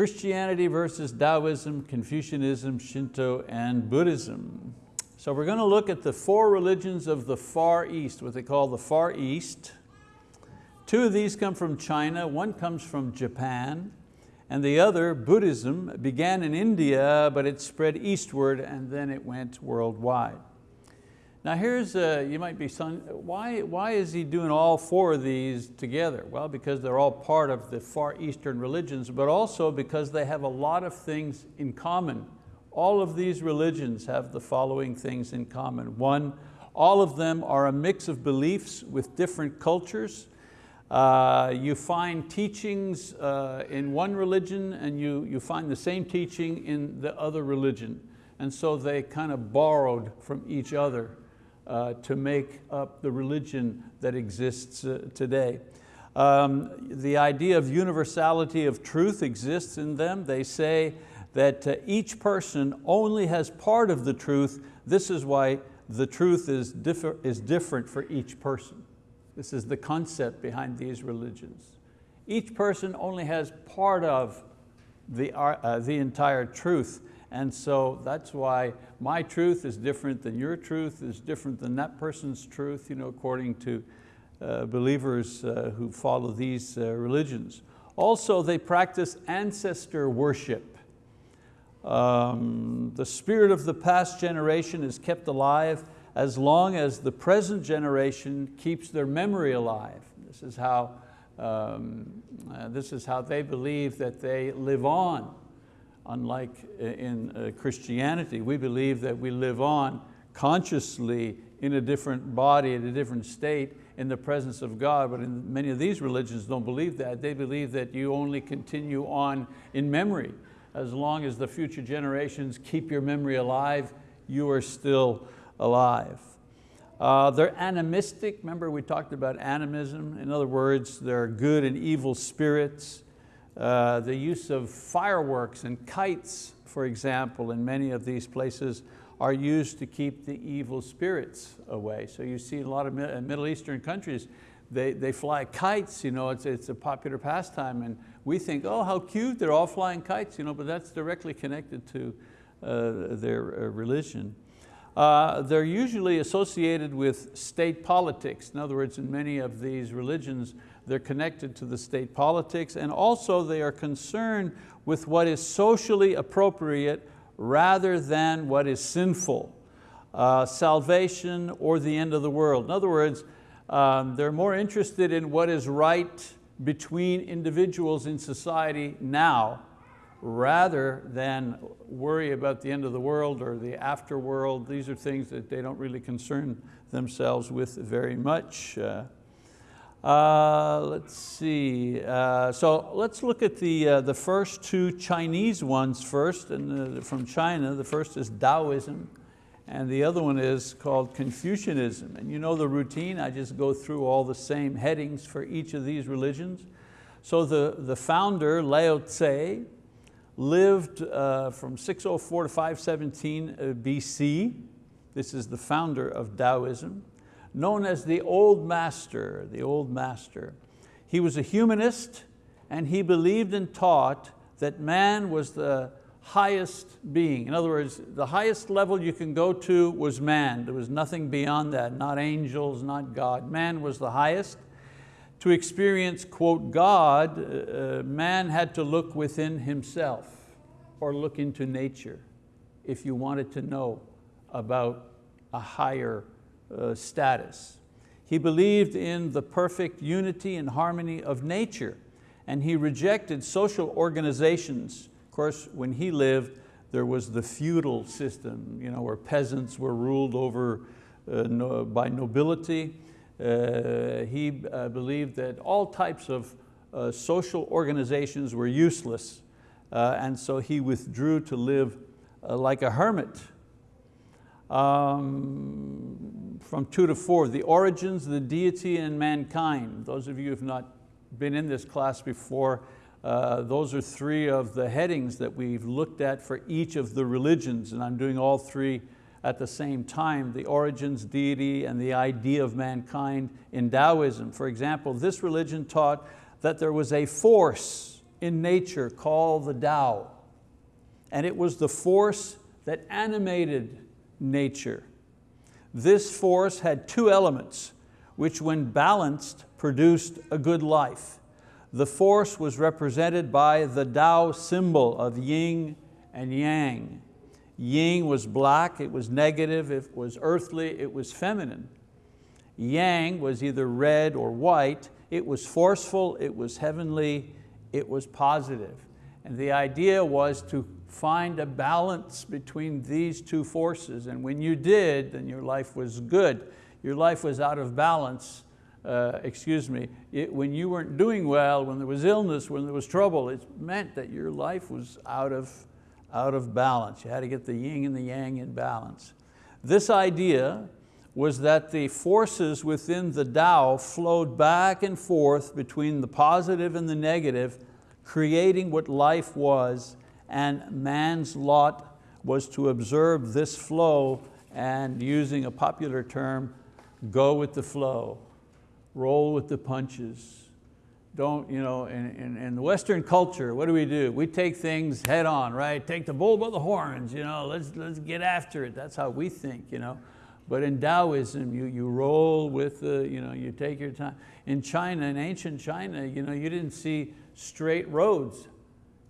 Christianity versus Taoism, Confucianism, Shinto, and Buddhism. So we're going to look at the four religions of the Far East, what they call the Far East. Two of these come from China, one comes from Japan, and the other, Buddhism, began in India, but it spread eastward and then it went worldwide. Now here's, uh, you might be saying, why, why is he doing all four of these together? Well, because they're all part of the Far Eastern religions, but also because they have a lot of things in common. All of these religions have the following things in common. One, all of them are a mix of beliefs with different cultures. Uh, you find teachings uh, in one religion and you, you find the same teaching in the other religion. And so they kind of borrowed from each other uh, to make up the religion that exists uh, today. Um, the idea of universality of truth exists in them. They say that uh, each person only has part of the truth. This is why the truth is, differ, is different for each person. This is the concept behind these religions. Each person only has part of the, uh, the entire truth. And so that's why my truth is different than your truth, is different than that person's truth, you know, according to uh, believers uh, who follow these uh, religions. Also, they practice ancestor worship. Um, the spirit of the past generation is kept alive as long as the present generation keeps their memory alive. This is how, um, uh, this is how they believe that they live on unlike in uh, Christianity. We believe that we live on consciously in a different body, in a different state, in the presence of God, but in many of these religions don't believe that. They believe that you only continue on in memory. As long as the future generations keep your memory alive, you are still alive. Uh, they're animistic, remember we talked about animism. In other words, they're good and evil spirits. Uh, the use of fireworks and kites, for example, in many of these places are used to keep the evil spirits away. So you see a lot of uh, Middle Eastern countries, they, they fly kites, you know, it's, it's a popular pastime and we think, oh, how cute, they're all flying kites, you know, but that's directly connected to uh, their uh, religion. Uh, they're usually associated with state politics. In other words, in many of these religions, they're connected to the state politics, and also they are concerned with what is socially appropriate rather than what is sinful. Uh, salvation or the end of the world. In other words, um, they're more interested in what is right between individuals in society now rather than worry about the end of the world or the afterworld. These are things that they don't really concern themselves with very much. Uh, uh, let's see, uh, so let's look at the, uh, the first two Chinese ones first, and from China. The first is Taoism, and the other one is called Confucianism. And you know the routine, I just go through all the same headings for each of these religions. So the, the founder, Lao Tse, lived uh, from 604 to 517 uh, BC. This is the founder of Taoism known as the Old Master, the Old Master. He was a humanist and he believed and taught that man was the highest being. In other words, the highest level you can go to was man. There was nothing beyond that, not angels, not God. Man was the highest. To experience, quote, God, uh, uh man had to look within himself or look into nature if you wanted to know about a higher uh, status. He believed in the perfect unity and harmony of nature and he rejected social organizations. Of course, when he lived, there was the feudal system you know, where peasants were ruled over uh, no, by nobility. Uh, he uh, believed that all types of uh, social organizations were useless uh, and so he withdrew to live like a hermit. Um, from two to four, the origins, the deity, and mankind. Those of you who have not been in this class before, uh, those are three of the headings that we've looked at for each of the religions, and I'm doing all three at the same time, the origins, deity, and the idea of mankind in Taoism. For example, this religion taught that there was a force in nature called the Tao. And it was the force that animated nature. This force had two elements, which when balanced produced a good life. The force was represented by the Tao symbol of yin and yang. Yin was black, it was negative, it was earthly, it was feminine. Yang was either red or white, it was forceful, it was heavenly, it was positive. And the idea was to find a balance between these two forces. And when you did, then your life was good. Your life was out of balance, uh, excuse me, it, when you weren't doing well, when there was illness, when there was trouble, it meant that your life was out of, out of balance. You had to get the yin and the yang in balance. This idea was that the forces within the Tao flowed back and forth between the positive and the negative, creating what life was, and man's lot was to observe this flow and using a popular term, go with the flow, roll with the punches. Don't, you know, in, in, in the Western culture, what do we do? We take things head on, right? Take the bull by the horns, you know, let's, let's get after it. That's how we think, you know. But in Taoism, you, you roll with the, you know, you take your time. In China, in ancient China, you, know, you didn't see straight roads.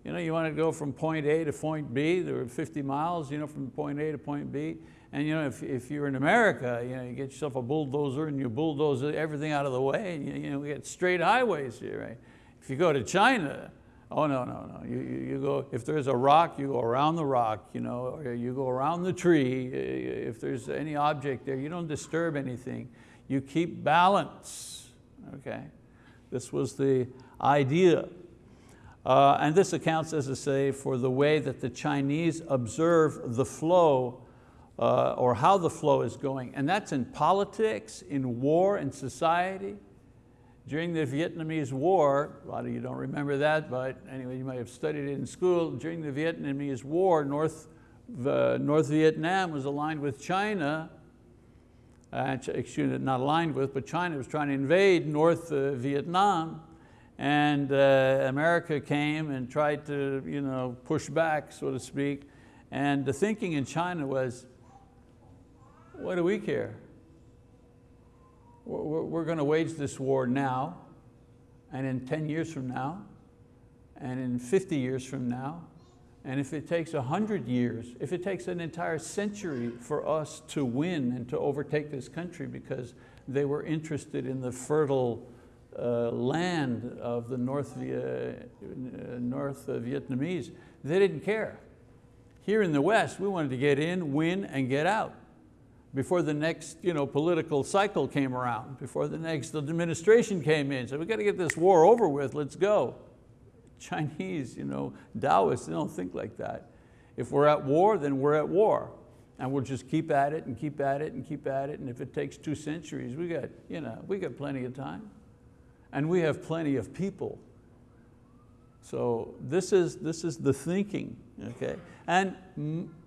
You know, you want to go from point A to point B, there were 50 miles you know, from point A to point B. And you know, if, if you're in America, you, know, you get yourself a bulldozer and you bulldoze everything out of the way and you, you know, we get straight highways here, right? If you go to China, Oh, no, no, no. You, you, you, go, if there's a rock, you go around the rock, you know, or you go around the tree. Uh, if there's any object there, you don't disturb anything. You keep balance, okay? This was the idea. Uh, and this accounts, as I say, for the way that the Chinese observe the flow uh, or how the flow is going. And that's in politics, in war, in society. During the Vietnamese War, a lot of you don't remember that, but anyway, you might have studied it in school. During the Vietnamese War, North, North Vietnam was aligned with China, uh, excuse me, not aligned with, but China was trying to invade North uh, Vietnam, and uh, America came and tried to you know, push back, so to speak, and the thinking in China was, what do we care? We're, we're going to wage this war now, and in 10 years from now, and in 50 years from now, and if it takes 100 years, if it takes an entire century for us to win and to overtake this country because they were interested in the fertile uh, land of the North, uh, North Vietnamese, they didn't care. Here in the West, we wanted to get in, win, and get out before the next you know, political cycle came around, before the next administration came in. So we've got to get this war over with, let's go. Chinese, you know, Taoists, they don't think like that. If we're at war, then we're at war. And we'll just keep at it and keep at it and keep at it. And if it takes two centuries, we got, you know, we got plenty of time. And we have plenty of people. So this is, this is the thinking okay? And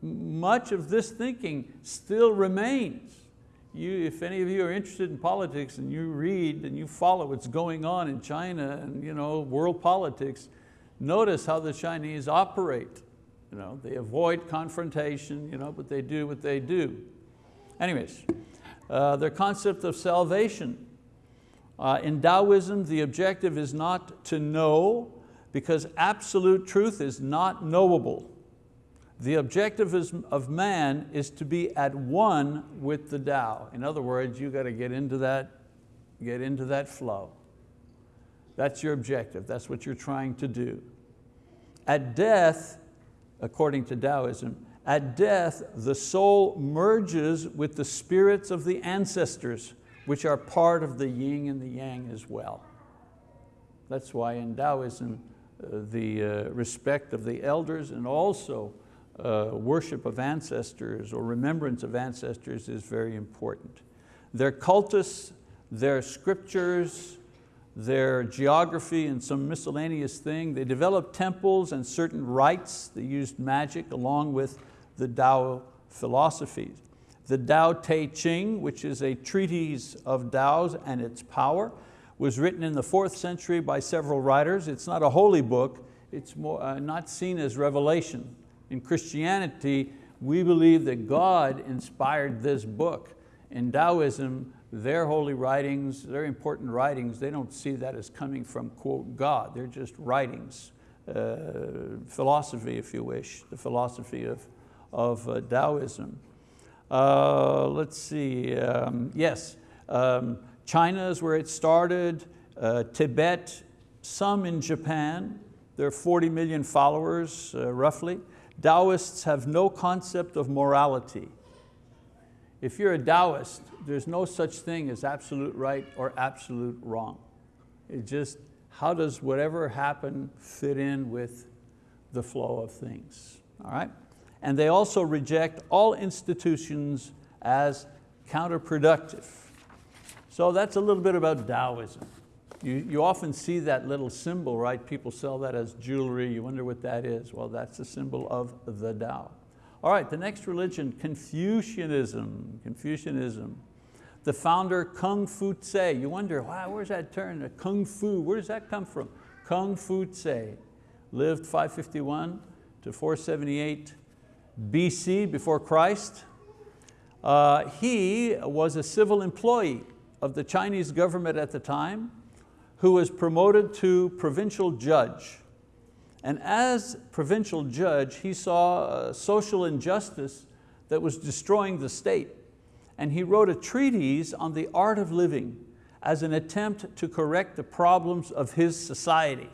much of this thinking still remains. You, if any of you are interested in politics and you read and you follow what's going on in China and you know, world politics, notice how the Chinese operate. You know, they avoid confrontation, you know, but they do what they do. Anyways, uh, their concept of salvation. Uh, in Taoism, the objective is not to know, because absolute truth is not knowable. The objective of man is to be at one with the Tao. In other words, you got to get into that, get into that flow. That's your objective, that's what you're trying to do. At death, according to Taoism, at death, the soul merges with the spirits of the ancestors, which are part of the yin and the yang as well. That's why in Taoism, the uh, respect of the elders and also uh, worship of ancestors or remembrance of ancestors is very important. Their cultus, their scriptures, their geography and some miscellaneous thing. They developed temples and certain rites. They used magic along with the Tao philosophies. The Tao Te Ching, which is a treatise of Tao's and its power, was written in the fourth century by several writers. It's not a holy book, it's more, uh, not seen as revelation. In Christianity, we believe that God inspired this book. In Taoism, their holy writings, their important writings, they don't see that as coming from, quote, God. They're just writings, uh, philosophy, if you wish, the philosophy of, of uh, Taoism. Uh, let's see, um, yes, um, China is where it started, uh, Tibet, some in Japan, there are 40 million followers, uh, roughly. Taoists have no concept of morality. If you're a Taoist, there's no such thing as absolute right or absolute wrong. It just, how does whatever happen fit in with the flow of things, all right? And they also reject all institutions as counterproductive. So that's a little bit about Taoism. You, you often see that little symbol, right? People sell that as jewelry. You wonder what that is. Well, that's the symbol of the Tao. All right, the next religion, Confucianism. Confucianism. The founder, Kung Fu Tse. You wonder, wow, where's that turn? Kung Fu, where does that come from? Kung Fu Tse lived 551 to 478 BC, before Christ. Uh, he was a civil employee of the Chinese government at the time who was promoted to provincial judge. And as provincial judge, he saw social injustice that was destroying the state. And he wrote a treatise on the art of living as an attempt to correct the problems of his society.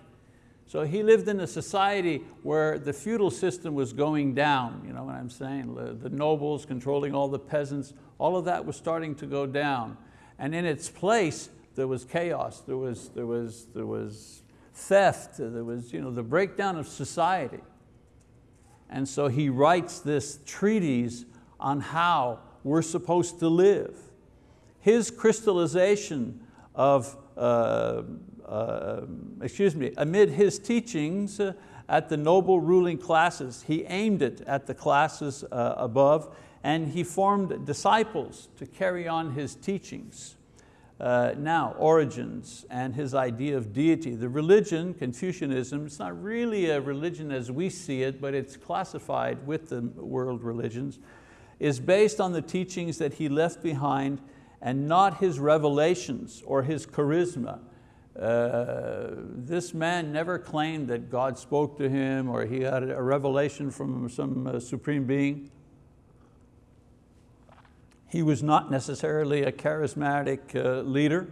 So he lived in a society where the feudal system was going down, you know what I'm saying? The nobles controlling all the peasants, all of that was starting to go down. And in its place, there was chaos, there was, there was, there was theft, there was you know, the breakdown of society. And so he writes this treatise on how we're supposed to live. His crystallization of, uh, uh, excuse me, amid his teachings uh, at the noble ruling classes, he aimed it at the classes uh, above and he formed disciples to carry on his teachings. Uh, now, origins and his idea of deity. The religion, Confucianism, it's not really a religion as we see it, but it's classified with the world religions, is based on the teachings that he left behind and not his revelations or his charisma. Uh, this man never claimed that God spoke to him or he had a revelation from some uh, supreme being. He was not necessarily a charismatic uh, leader.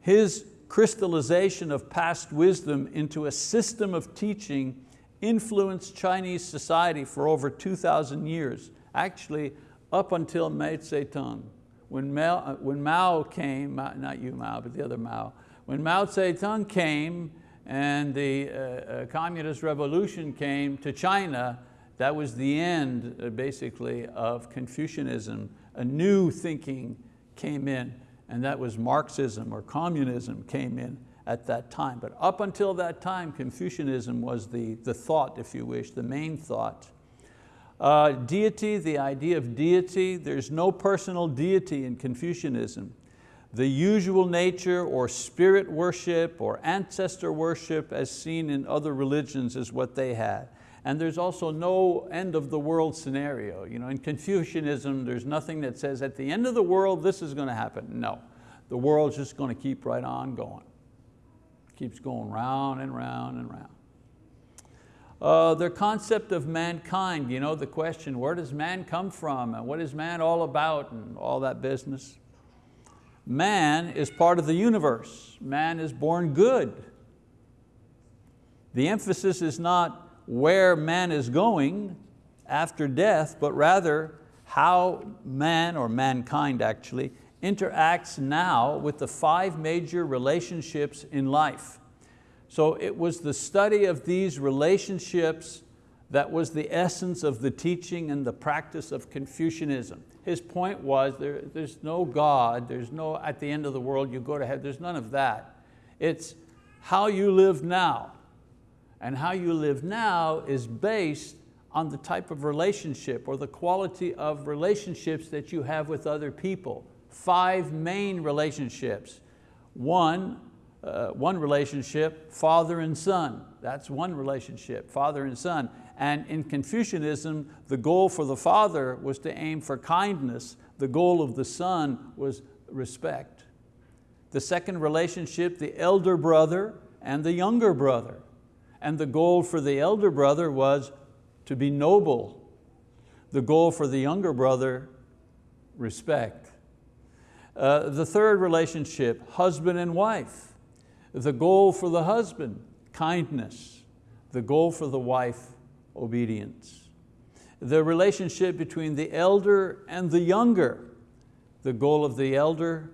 His crystallization of past wisdom into a system of teaching influenced Chinese society for over 2,000 years, actually up until Mao Zedong. When Mao, uh, when Mao came, not you Mao, but the other Mao, when Mao Zedong came and the uh, uh, communist revolution came to China, that was the end, uh, basically, of Confucianism. A new thinking came in, and that was Marxism or communism came in at that time. But up until that time, Confucianism was the, the thought, if you wish, the main thought. Uh, deity, the idea of deity, there's no personal deity in Confucianism. The usual nature or spirit worship or ancestor worship as seen in other religions is what they had. And there's also no end of the world scenario. You know, in Confucianism, there's nothing that says at the end of the world, this is going to happen. No, the world's just going to keep right on going. keeps going round and round and round. Uh, their concept of mankind, you know, the question, where does man come from and what is man all about and all that business. Man is part of the universe. Man is born good. The emphasis is not where man is going after death, but rather how man, or mankind actually, interacts now with the five major relationships in life. So it was the study of these relationships that was the essence of the teaching and the practice of Confucianism. His point was there, there's no God, there's no at the end of the world you go to heaven, there's none of that. It's how you live now. And how you live now is based on the type of relationship or the quality of relationships that you have with other people. Five main relationships. One, uh, one relationship, father and son. That's one relationship, father and son. And in Confucianism, the goal for the father was to aim for kindness. The goal of the son was respect. The second relationship, the elder brother and the younger brother. And the goal for the elder brother was to be noble. The goal for the younger brother, respect. Uh, the third relationship, husband and wife. The goal for the husband, kindness. The goal for the wife, obedience. The relationship between the elder and the younger. The goal of the elder,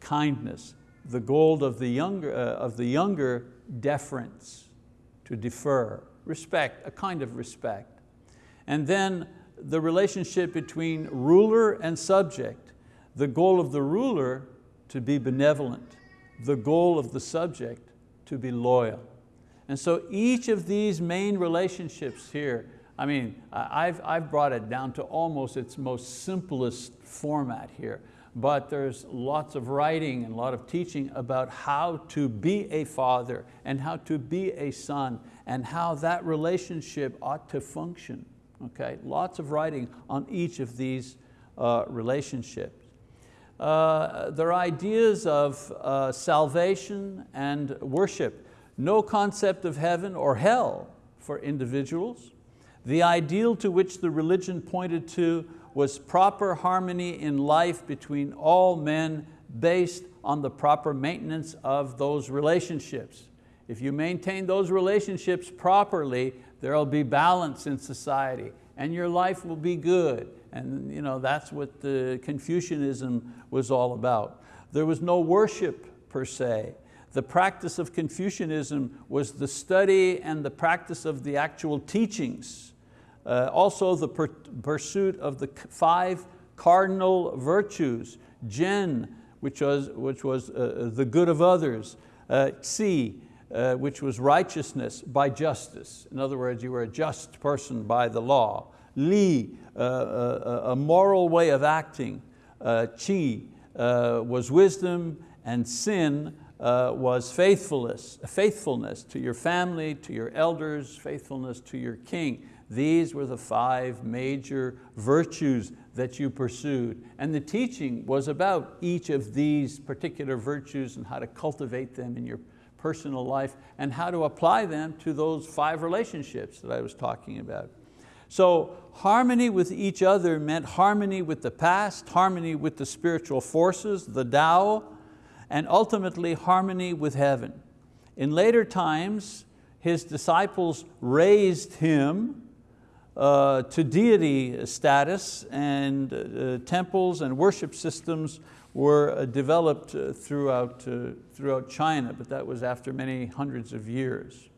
kindness. The goal of the younger, uh, of the younger deference, to defer, respect, a kind of respect. And then the relationship between ruler and subject. The goal of the ruler to be benevolent the goal of the subject to be loyal. And so each of these main relationships here, I mean, I've, I've brought it down to almost its most simplest format here, but there's lots of writing and a lot of teaching about how to be a father and how to be a son and how that relationship ought to function. Okay, lots of writing on each of these uh, relationships uh, their ideas of uh, salvation and worship. No concept of heaven or hell for individuals. The ideal to which the religion pointed to was proper harmony in life between all men based on the proper maintenance of those relationships. If you maintain those relationships properly, there'll be balance in society and your life will be good. And you know, that's what the Confucianism was all about. There was no worship per se. The practice of Confucianism was the study and the practice of the actual teachings. Uh, also the pursuit of the five cardinal virtues, Jen, which was, which was uh, the good of others, uh, Xi, uh, which was righteousness by justice. In other words, you were a just person by the law. Li, uh, uh, a moral way of acting. Uh, Qi uh, was wisdom and sin uh, was faithfulness, faithfulness to your family, to your elders, faithfulness to your king. These were the five major virtues that you pursued. And the teaching was about each of these particular virtues and how to cultivate them in your personal life and how to apply them to those five relationships that I was talking about. So harmony with each other meant harmony with the past, harmony with the spiritual forces, the Tao, and ultimately harmony with heaven. In later times, his disciples raised him uh, to deity status and uh, temples and worship systems were uh, developed uh, throughout, uh, throughout China, but that was after many hundreds of years.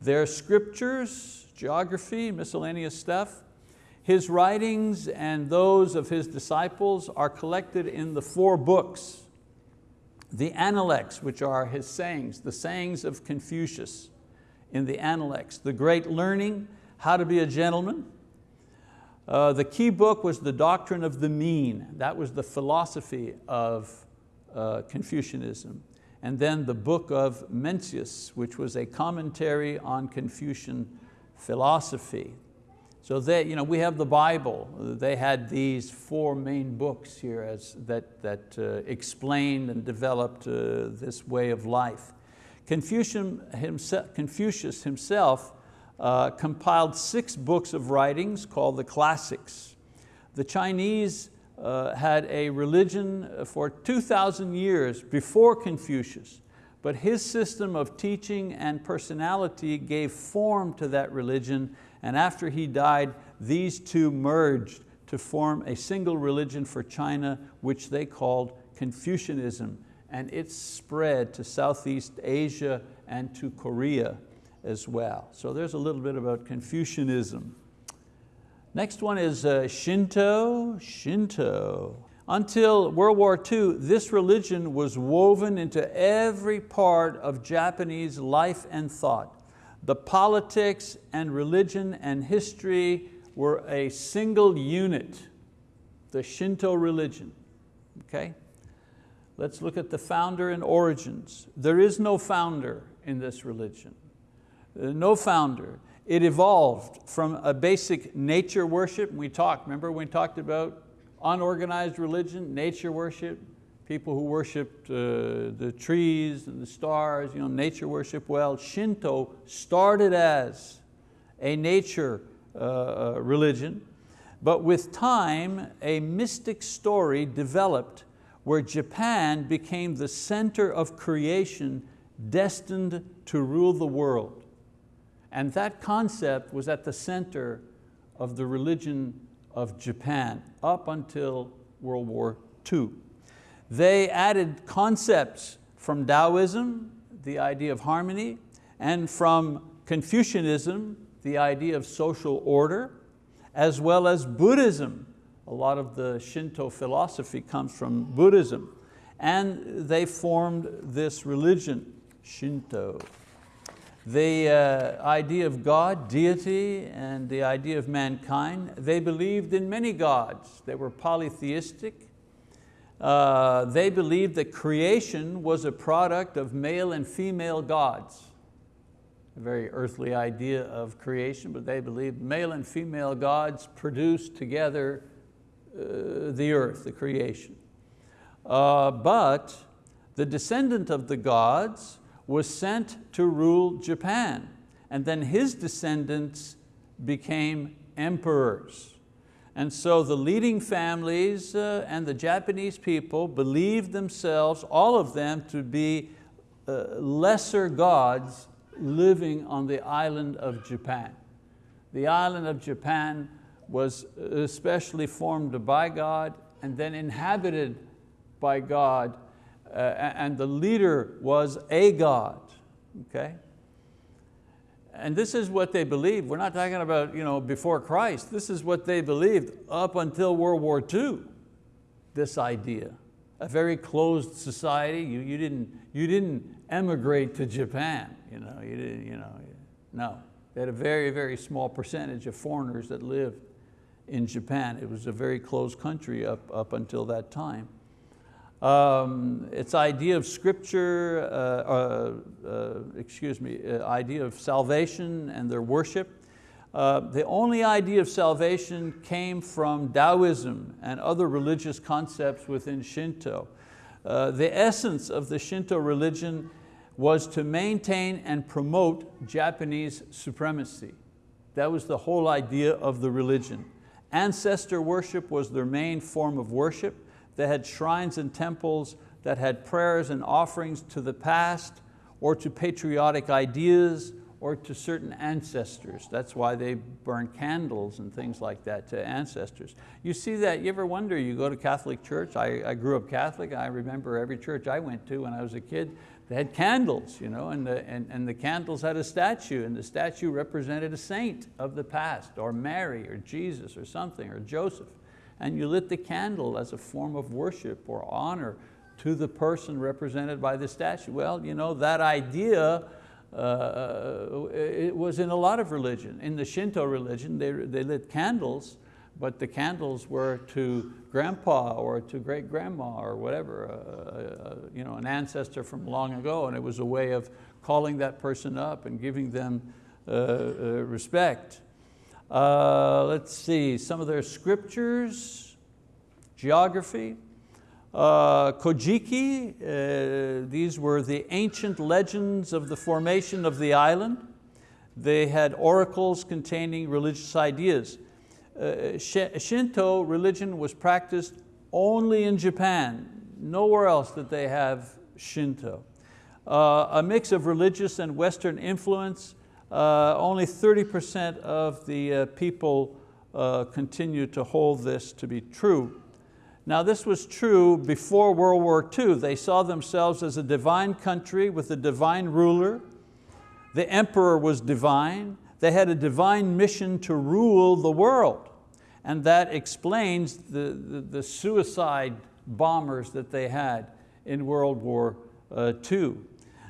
Their scriptures, geography, miscellaneous stuff, his writings and those of his disciples are collected in the four books. The Analects, which are his sayings, the sayings of Confucius in the Analects, the great learning, how to be a gentleman, uh, the key book was the doctrine of the mean. That was the philosophy of uh, Confucianism. And then the book of Mencius, which was a commentary on Confucian philosophy. So they, you know, we have the Bible. They had these four main books here as, that, that uh, explained and developed uh, this way of life. Confucian himself, Confucius himself uh, compiled six books of writings called the classics. The Chinese uh, had a religion for 2,000 years before Confucius, but his system of teaching and personality gave form to that religion, and after he died, these two merged to form a single religion for China, which they called Confucianism, and it spread to Southeast Asia and to Korea as well. So there's a little bit about Confucianism. Next one is uh, Shinto, Shinto. Until World War II, this religion was woven into every part of Japanese life and thought. The politics and religion and history were a single unit, the Shinto religion, okay? Let's look at the founder and origins. There is no founder in this religion. Uh, no founder. It evolved from a basic nature worship. We talked, remember we talked about unorganized religion, nature worship, people who worshiped uh, the trees and the stars, you know, nature worship. Well, Shinto started as a nature uh, uh religion, but with time, a mystic story developed where Japan became the center of creation destined to rule the world. And that concept was at the center of the religion of Japan up until World War II. They added concepts from Taoism, the idea of harmony, and from Confucianism, the idea of social order, as well as Buddhism. A lot of the Shinto philosophy comes from Buddhism. And they formed this religion, Shinto. The uh, idea of God, deity, and the idea of mankind, they believed in many gods. They were polytheistic. Uh, they believed that creation was a product of male and female gods a very earthly idea of creation, but they believed male and female gods produced together uh, the earth, the creation. Uh, but the descendant of the gods was sent to rule Japan, and then his descendants became emperors. And so the leading families uh, and the Japanese people believed themselves, all of them, to be uh, lesser gods living on the island of Japan. The island of Japan was especially formed by God and then inhabited by God uh, Uh, and the leader was a God, okay? And this is what they believed. We're not talking about you know, before Christ. This is what they believed up until World War II, this idea. A very closed society. You, you, didn't, you didn't emigrate to Japan. You know, you didn't, you know, no. They had a very, very small percentage of foreigners that lived in Japan. It was a very closed country up, up until that time. Um, its idea of scripture, uh, uh, uh, excuse me, uh, idea of salvation and their worship. Uh, the only idea of salvation came from Taoism and other religious concepts within Shinto. The essence of the Shinto religion was to maintain and promote Japanese supremacy. That was the whole idea of the religion. Ancestor worship was their main form of worship. They had shrines and temples that had prayers and offerings to the past or to patriotic ideas or to certain ancestors. That's why they burn candles and things like that to ancestors. You see that, you ever wonder, you go to Catholic church, I, I grew up Catholic, I remember every church I went to when I was a kid, they had candles, you know, and, the, and, and the candles had a statue, and the statue represented a saint of the past, or Mary, or Jesus, or something, or Joseph. And you lit the candle as a form of worship or honor to the person represented by the statue. Well, you know, that idea uh, it was in a lot of religion. In the Shinto religion, they, they lit candles but the candles were to grandpa or to great grandma or whatever, uh, uh, you know, an ancestor from long ago, and it was a way of calling that person up and giving them uh, uh respect. Uh, let's see, some of their scriptures, geography. Uh, Kojiki, uh, these were the ancient legends of the formation of the island. They had oracles containing religious ideas. Uh, Shinto religion was practiced only in Japan. Nowhere else did they have Shinto. Uh, a mix of religious and Western influence. Uh, only 30% of the uh, people uh, continue to hold this to be true. Now this was true before World War II. They saw themselves as a divine country with a divine ruler. The emperor was divine. They had a divine mission to rule the world. And that explains the, the, the suicide bombers that they had in World War II.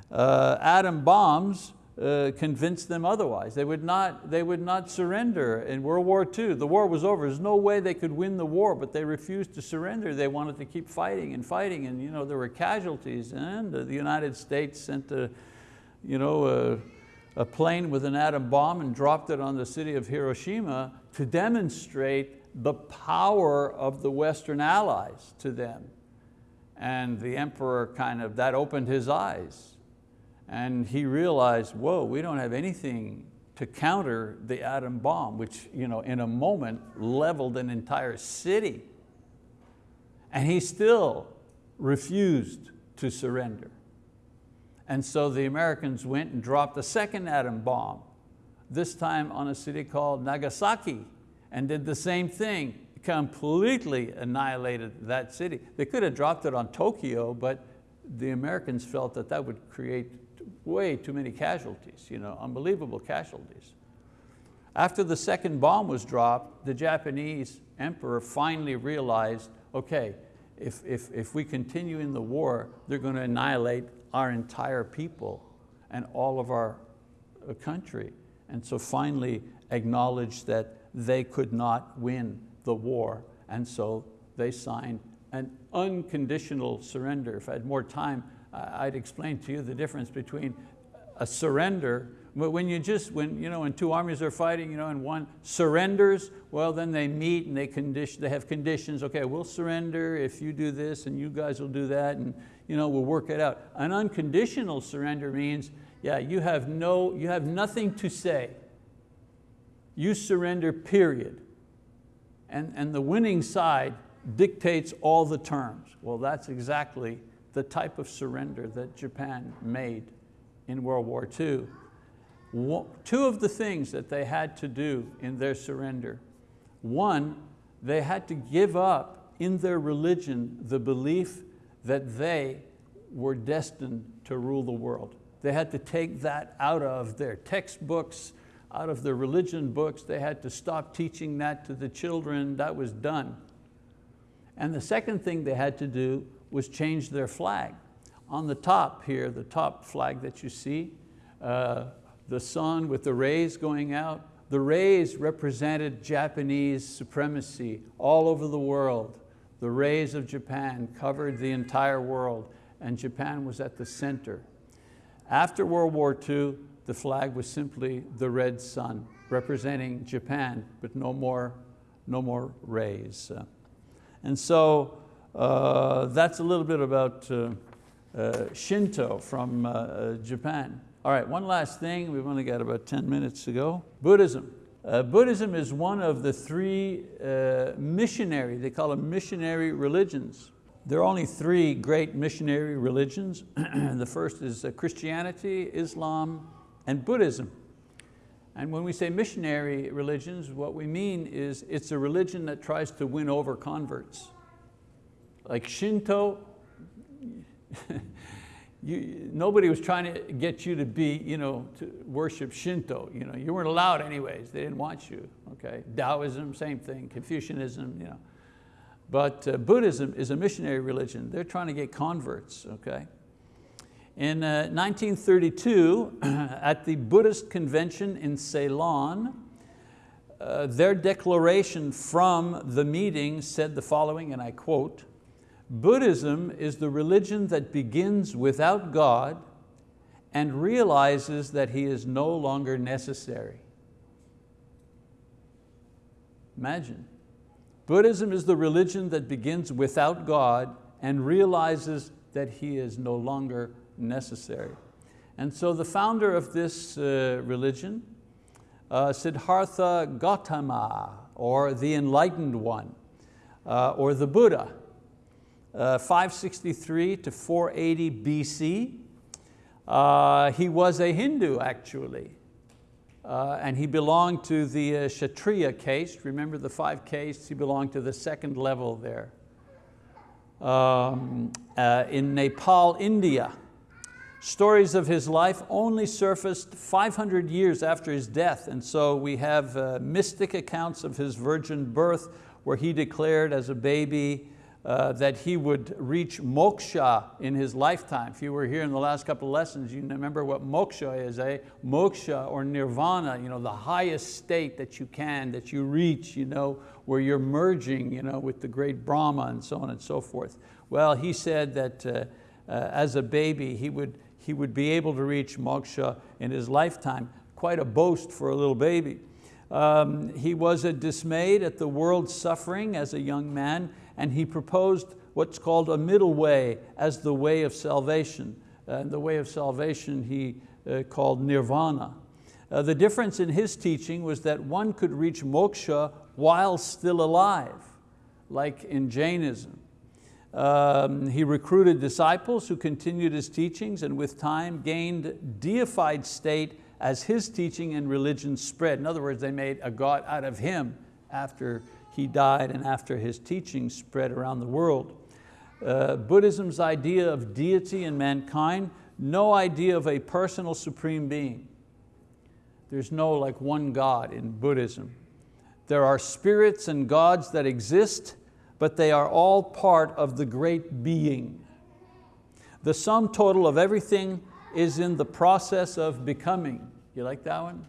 Uh, atom bombs uh, convince them otherwise. They would, not, they would not surrender in World War II. The war was over. There's no way they could win the war, but they refused to surrender. They wanted to keep fighting and fighting and you know, there were casualties and the United States sent a, you know, a, a plane with an atom bomb and dropped it on the city of Hiroshima to demonstrate the power of the Western allies to them. And the emperor kind of, that opened his eyes and he realized, whoa, we don't have anything to counter the atom bomb, which you know, in a moment leveled an entire city. And he still refused to surrender. And so the Americans went and dropped a second atom bomb, this time on a city called Nagasaki, and did the same thing, completely annihilated that city. They could have dropped it on Tokyo, but the Americans felt that that would create way too many casualties, you know, unbelievable casualties. After the second bomb was dropped, the Japanese emperor finally realized, okay, if, if, if we continue in the war, they're going to annihilate our entire people and all of our uh, country. And so finally acknowledged that they could not win the war. And so they signed an unconditional surrender. If I had more time, I'd explain to you the difference between a surrender, but when you just, when, you know, when two armies are fighting you know, and one surrenders, well then they meet and they, condition, they have conditions, okay, we'll surrender if you do this and you guys will do that and you know, we'll work it out. An unconditional surrender means, yeah, you have, no, you have nothing to say. You surrender, period. And, and the winning side dictates all the terms. Well, that's exactly the type of surrender that Japan made in World War II. Two of the things that they had to do in their surrender. One, they had to give up in their religion the belief that they were destined to rule the world. They had to take that out of their textbooks, out of their religion books. They had to stop teaching that to the children. That was done. And the second thing they had to do was change their flag. On the top here, the top flag that you see, uh, the sun with the rays going out, the rays represented Japanese supremacy all over the world. The rays of Japan covered the entire world and Japan was at the center. After World War II, the flag was simply the red sun, representing Japan, but no more, no more rays. And so uh, that's a little bit about uh, uh, Shinto from uh, uh, Japan. All right, one last thing, we've only got about 10 minutes to go. Buddhism. Uh, Buddhism is one of the three missionary, they call them missionary religions. There are only three great missionary religions. the first is Christianity, Islam, and Buddhism. And when we say missionary religions, what we mean is it's a religion that tries to win over converts. Like Shinto, you, nobody was trying to get you to be, you know, to worship Shinto. You, know, you weren't allowed anyways, they didn't want you, okay? Taoism, same thing, Confucianism, you know. But uh, Buddhism is a missionary religion. They're trying to get converts, okay? In uh, 1932, at the Buddhist convention in Ceylon, uh, their declaration from the meeting said the following, and I quote, Buddhism is the religion that begins without God and realizes that He is no longer necessary. Imagine. Buddhism is the religion that begins without God and realizes that He is no longer necessary. And so the founder of this uh, religion, uh, Siddhartha Gautama, or the enlightened one, uh, or the Buddha, uh, 563 to 480 BC. Uh, he was a Hindu actually. Uh, and he belonged to the uh, Kshatriya caste. Remember the five castes? He belonged to the second level there. Um, uh, in Nepal, India, stories of his life only surfaced 500 years after his death. And so we have uh, mystic accounts of his virgin birth where he declared as a baby uh, that he would reach moksha in his lifetime. If you were here in the last couple of lessons, you remember what moksha is, eh? Moksha or nirvana, you know, the highest state that you can, that you reach, you know, where you're merging you know, with the great Brahma and so on and so forth. Well, he said that uh, uh, as a baby, he would, he would be able to reach moksha in his lifetime. Quite a boast for a little baby. Um, he was dismayed at the world's suffering as a young man and he proposed what's called a middle way as the way of salvation. And the way of salvation he uh, called nirvana. Uh, the difference in his teaching was that one could reach moksha while still alive, like in Jainism. Um, he recruited disciples who continued his teachings and with time gained deified state as his teaching and religion spread. In other words, they made a God out of him after he died and after his teachings spread around the world. Uh, Buddhism's idea of deity in mankind, no idea of a personal supreme being. There's no like one God in Buddhism. There are spirits and gods that exist, but they are all part of the great being. The sum total of everything is in the process of becoming. You like that one?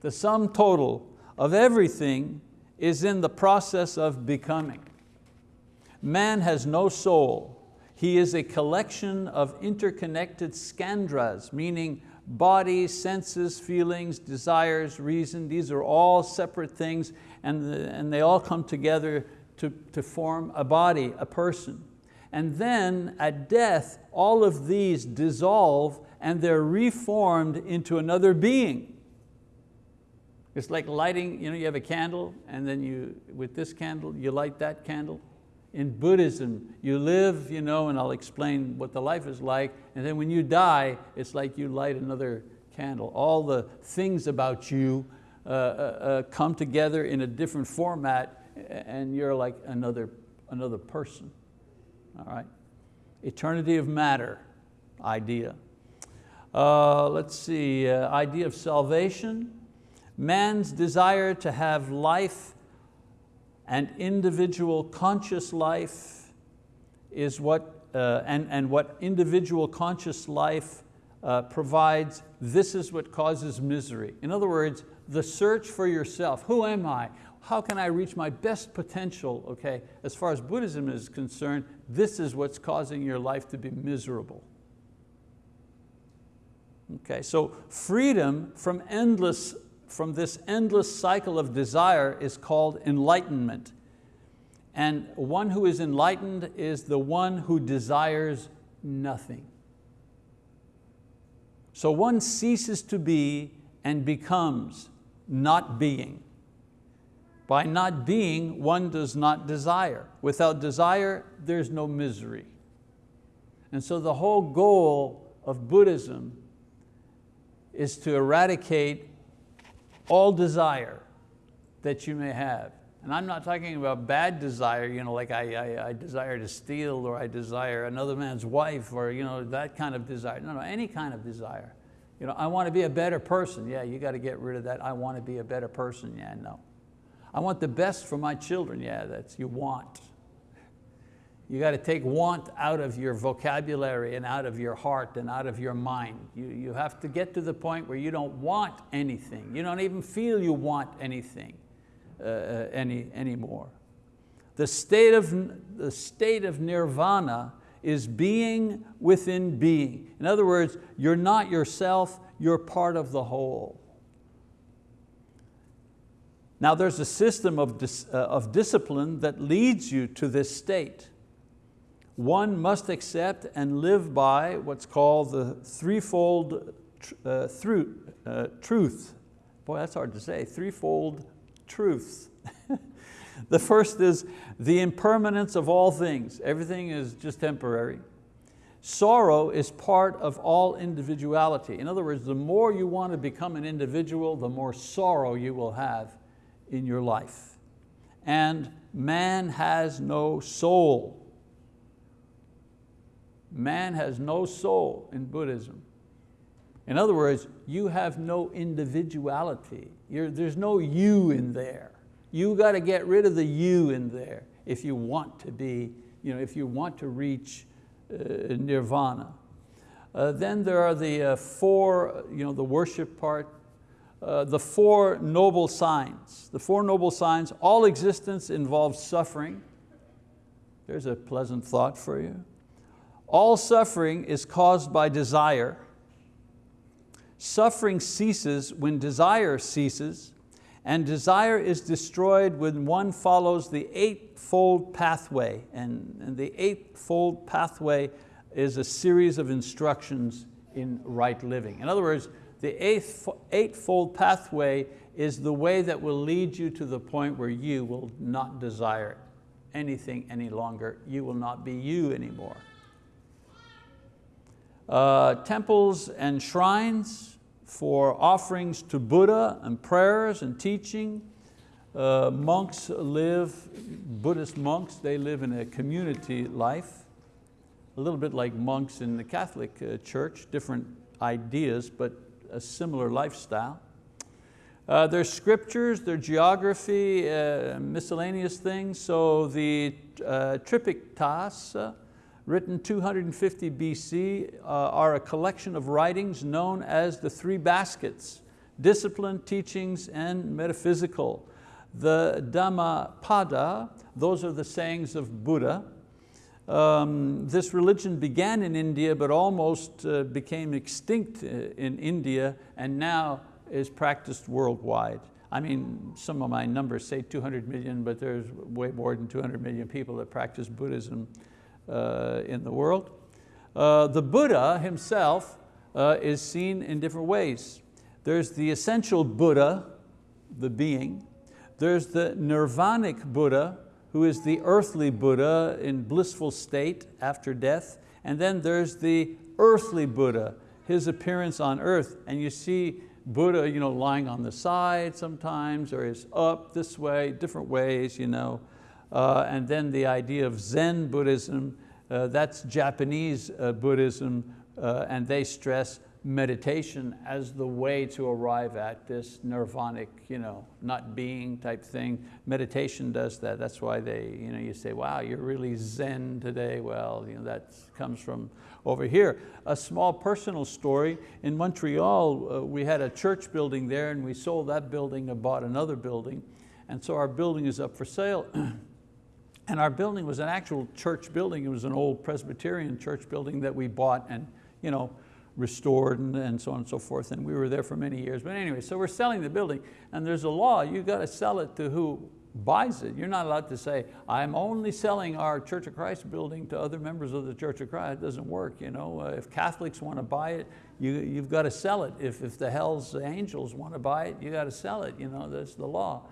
The sum total of everything is in the process of becoming. Man has no soul. He is a collection of interconnected skandhas, meaning body, senses, feelings, desires, reason. These are all separate things and, and they all come together to, to form a body, a person. And then at death, all of these dissolve and they're reformed into another being. It's like lighting, you know, you have a candle and then you, with this candle, you light that candle. In Buddhism, you live, you know, and I'll explain what the life is like, and then when you die, it's like you light another candle. All the things about you uh, uh, uh come together in a different format and you're like another, another person, all right? Eternity of matter idea. Uh, let's see, uh, idea of salvation. Man's desire to have life and individual conscious life is what, uh, and, and what individual conscious life uh, provides, this is what causes misery. In other words, the search for yourself. Who am I? How can I reach my best potential? Okay, as far as Buddhism is concerned, this is what's causing your life to be miserable. Okay, so freedom from endless from this endless cycle of desire is called enlightenment. And one who is enlightened is the one who desires nothing. So one ceases to be and becomes not being. By not being, one does not desire. Without desire, there's no misery. And so the whole goal of Buddhism is to eradicate all desire that you may have. And I'm not talking about bad desire, you know, like I, I, I, desire to steal or I desire another man's wife or you know, that kind of desire. No, no, any kind of desire. You know, I want to be a better person. Yeah, you got to get rid of that. I want to be a better person. Yeah, no. I want the best for my children. Yeah, that's you want. You got to take want out of your vocabulary and out of your heart and out of your mind. You, you have to get to the point where you don't want anything. You don't even feel you want anything uh, uh any, anymore. The state, of, the state of nirvana is being within being. In other words, you're not yourself, you're part of the whole. Now there's a system of, dis, uh, of discipline that leads you to this state one must accept and live by what's called the threefold uh, uh, truth. Boy, that's hard to say, threefold truths. the first is the impermanence of all things. Everything is just temporary. Sorrow is part of all individuality. In other words, the more you want to become an individual, the more sorrow you will have in your life. And man has no soul man has no soul in Buddhism. In other words, you have no individuality. You're, there's no you in there. You got to get rid of the you in there if you want to be you know, if you want to reach uh, nirvana. Uh, then there are the uh, four, you know, the worship part, uh, the four noble signs. The four noble signs, all existence involves suffering. There's a pleasant thought for you. All suffering is caused by desire. Suffering ceases when desire ceases, and desire is destroyed when one follows the eightfold pathway. And, and the eightfold pathway is a series of instructions in right living. In other words, the eighth, eightfold pathway is the way that will lead you to the point where you will not desire anything any longer. You will not be you anymore. Uh, temples and shrines for offerings to Buddha and prayers and teaching. Uh, monks live, Buddhist monks, they live in a community life, a little bit like monks in the Catholic uh, Church, different ideas, but a similar lifestyle. Uh, there's scriptures, their geography, uh, miscellaneous things. So the uh, Tripitakas, written 250 BC, uh, are a collection of writings known as the three baskets, discipline, teachings, and metaphysical. The Dhammapada, those are the sayings of Buddha. Um, this religion began in India but almost uh, became extinct uh, in India and now is practiced worldwide. I mean, some of my numbers say 200 million, but there's way more than 200 million people that practice Buddhism in the world. Uh, the Buddha himself uh, is seen in different ways. There's the essential Buddha, the being. There's the nirvanic Buddha, who is the earthly Buddha in blissful state after death. And then there's the earthly Buddha, his appearance on earth. And you see Buddha you know, lying on the side sometimes, or is up this way, different ways. You know. Uh, and then the idea of Zen Buddhism, uh, that's Japanese uh, Buddhism, uh, and they stress meditation as the way to arrive at this nirvanic, you know, not being type thing. Meditation does that. That's why they, you, know, you say, wow, you're really Zen today. Well, you know, that comes from over here. A small personal story, in Montreal, uh, we had a church building there and we sold that building and bought another building. And so our building is up for sale. And our building was an actual church building. It was an old Presbyterian church building that we bought and you know, restored and, and so on and so forth. And we were there for many years. But anyway, so we're selling the building and there's a law, you got to sell it to who buys it. You're not allowed to say, I'm only selling our Church of Christ building to other members of the Church of Christ. It doesn't work. You know? Uh, if Catholics want to buy it, you, you've got to sell it. If, if the hell's angels want to buy it, you got to sell it. You know, that's the law.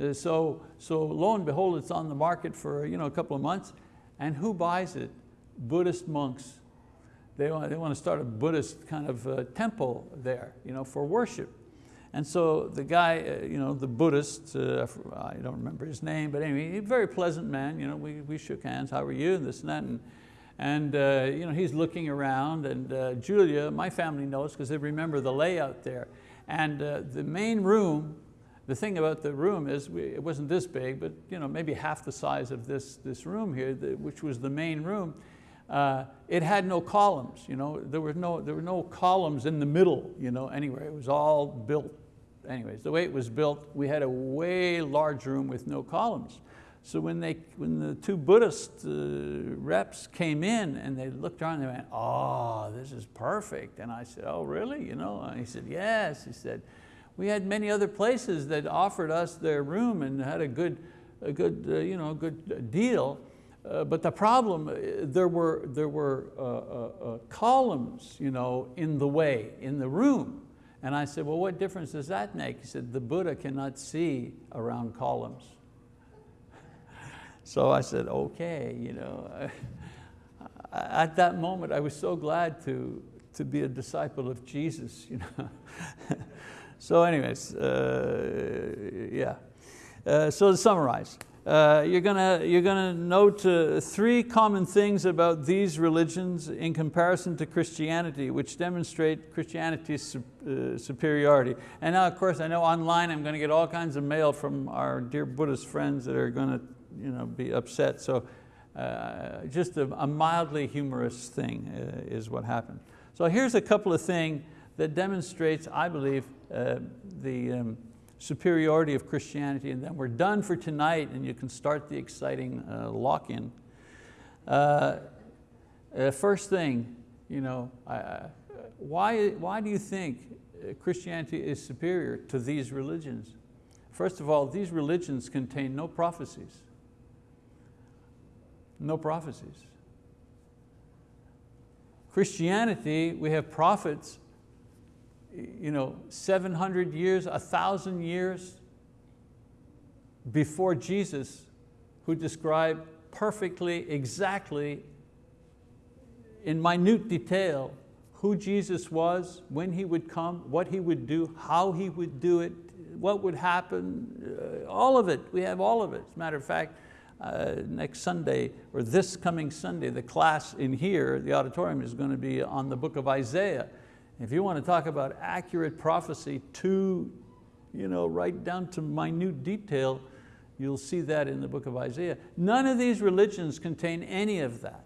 Uh, so, so lo and behold, it's on the market for you know, a couple of months. And who buys it? Buddhist monks. They want, they want to start a Buddhist kind of uh, temple there you know, for worship. And so the guy, uh, you know, the Buddhist, uh, I don't remember his name, but anyway, a very pleasant man. You know, we, we shook hands, how are you, and this and that. And, and uh, you know, he's looking around and uh, Julia, my family knows because they remember the layout there. And uh, the main room the thing about the room is, we, it wasn't this big, but you know, maybe half the size of this, this room here, the, which was the main room. Uh, it had no columns. You know? there, were no, there were no columns in the middle you know, anywhere. It was all built. Anyways, the way it was built, we had a way large room with no columns. So when, they, when the two Buddhist uh, reps came in and they looked around, they went, oh, this is perfect. And I said, oh, really? You know? And he said, yes. He said, we had many other places that offered us their room and had a good, a good, uh, you know, good deal. Uh, but the problem, uh, there were, there were uh, uh, uh, columns you know, in the way, in the room. And I said, well, what difference does that make? He said, the Buddha cannot see around columns. so I said, okay. You know. At that moment, I was so glad to, to be a disciple of Jesus. You know. So anyways, uh, yeah. Uh, so to summarize, uh, you're going you're gonna note uh, three common things about these religions in comparison to Christianity, which demonstrate Christianity's uh, superiority. And now, of course, I know online I'm going to get all kinds of mail from our dear Buddhist friends that are going to you know, be upset. So uh, just a, a, mildly humorous thing is what happened. So here's a couple of things that demonstrates, I believe, uh, the um, superiority of Christianity and then we're done for tonight and you can start the exciting uh, lock-in. Uh, uh, first thing, you know, why, why do you think Christianity is superior to these religions? First of all, these religions contain no prophecies. No prophecies. Christianity, we have prophets, you know, 700 years, 1,000 years before Jesus who described perfectly, exactly, in minute detail, who Jesus was, when He would come, what He would do, how He would do it, what would happen, uh, all of it, we have all of it. As a matter of fact, uh, next Sunday, or this coming Sunday, the class in here, the auditorium is going to be on the book of Isaiah. If you want to talk about accurate prophecy to, you know, right down to minute detail, you'll see that in the book of Isaiah. None of these religions contain any of that.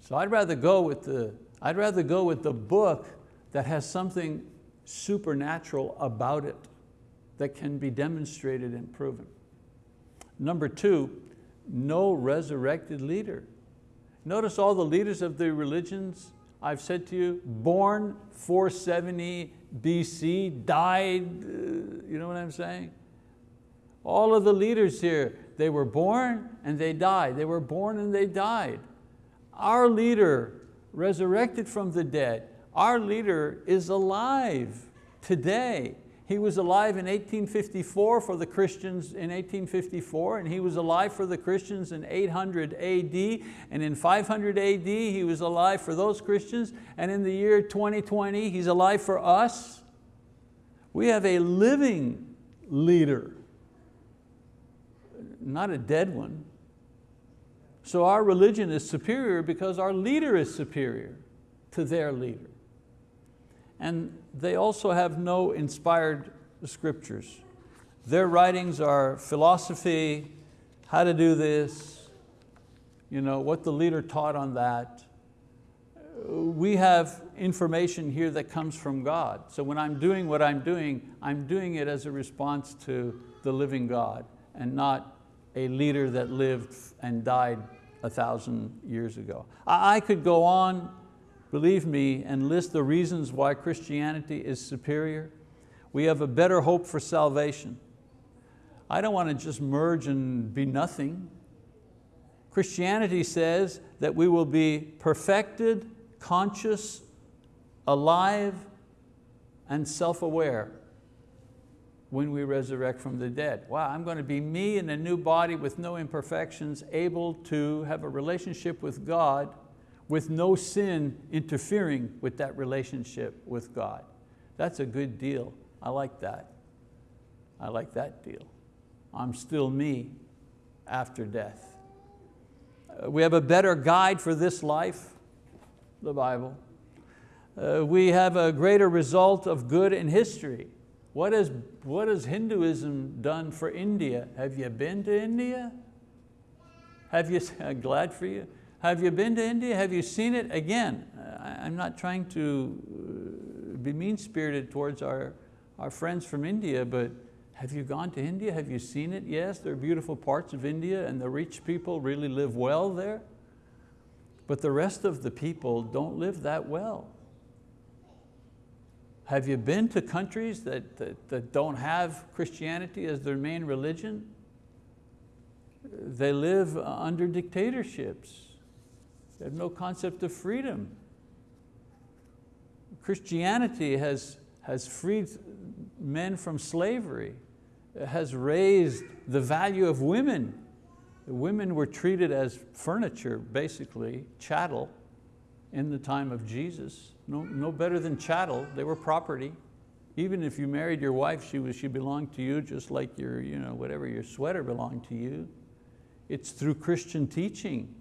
So I'd rather go with the, I'd rather go with the book that has something supernatural about it that can be demonstrated and proven. Number two, no resurrected leader. Notice all the leaders of the religions, I've said to you, born 470 BC, died, uh, you know what I'm saying? All of the leaders here, they were born and they died. They were born and they died. Our leader resurrected from the dead. Our leader is alive today. He was alive in 1854 for the Christians in 1854 and he was alive for the Christians in 800 AD and in 500 AD he was alive for those Christians and in the year 2020 he's alive for us. We have a living leader, not a dead one. So our religion is superior because our leader is superior to their leader and they also have no inspired scriptures. Their writings are philosophy, how to do this, you know, what the leader taught on that. We have information here that comes from God. So when I'm doing what I'm doing, I'm doing it as a response to the living God and not a leader that lived and died a thousand years ago. I could go on believe me, and list the reasons why Christianity is superior, we have a better hope for salvation. I don't want to just merge and be nothing. Christianity says that we will be perfected, conscious, alive, and self-aware when we resurrect from the dead. Wow, I'm going to be me in a new body with no imperfections, able to have a relationship with God with no sin interfering with that relationship with God. That's a good deal. I like that. I like that deal. I'm still me after death. Uh, we have a better guide for this life, the Bible. Uh, we have a greater result of good in history. What has, what has Hinduism done for India? Have you been to India? Have you, glad for you. Have you been to India? Have you seen it? Again, I'm not trying to uh, be mean-spirited towards our, our friends from India, but have you gone to India? Have you seen it? Yes, there are beautiful parts of India and the rich people really live well there. But the rest of the people don't live that well. Have you been to countries that, that, that don't have Christianity as their main religion? They live under dictatorships. They have no concept of freedom. Christianity has, has freed men from slavery, it has raised the value of women. women were treated as furniture, basically, chattel, in the time of Jesus. No, no better than chattel, they were property. Even if you married your wife, she, was, she belonged to you just like your, you know, whatever, your sweater belonged to you. It's through Christian teaching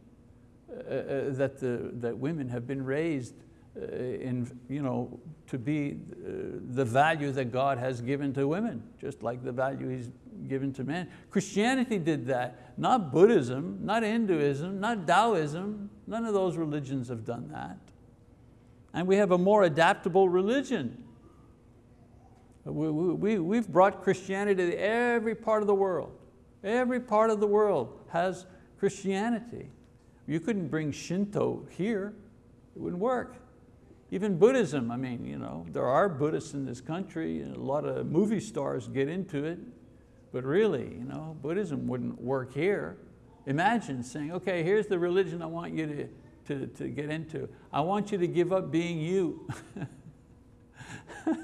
that, the, that women have been raised uh, in, you know, to be uh, the value that God has given to women, just like the value He's given to men. Christianity did that, not Buddhism, not Hinduism, not Taoism, none of those religions have done that. And we have a more adaptable religion. We, we, we've brought Christianity to every part of the world. Every part of the world has Christianity. You couldn't bring Shinto here, it wouldn't work. Even Buddhism, I mean, you know, there are Buddhists in this country, and a lot of movie stars get into it, but really, you know, Buddhism wouldn't work here. Imagine saying, okay, here's the religion I want you to, to, to get into. I want you to give up being you.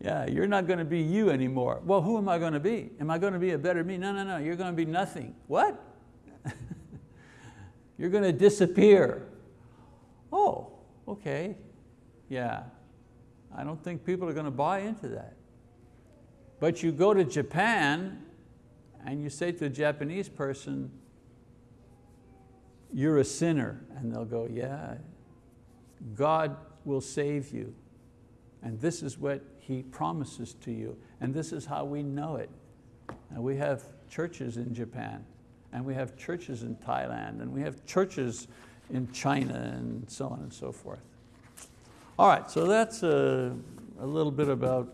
yeah, you're not going to be you anymore. Well, who am I going to be? Am I going to be a better me? No, no, no, you're going to be nothing. What? You're going to disappear. Oh, okay, yeah. I don't think people are going to buy into that. But you go to Japan and you say to a Japanese person, you're a sinner. And they'll go, yeah, God will save you. And this is what He promises to you. And this is how we know it. And we have churches in Japan, and we have churches in Thailand, and we have churches in China, and so on and so forth. All right, so that's a, a little bit about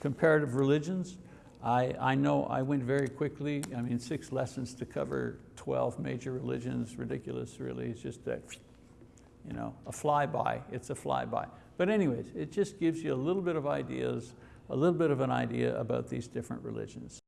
comparative religions. I, I know I went very quickly. I mean, six lessons to cover 12 major religions, ridiculous really. It's just that, you know, a flyby, it's a flyby. But anyways, it just gives you a little bit of ideas, a little bit of an idea about these different religions.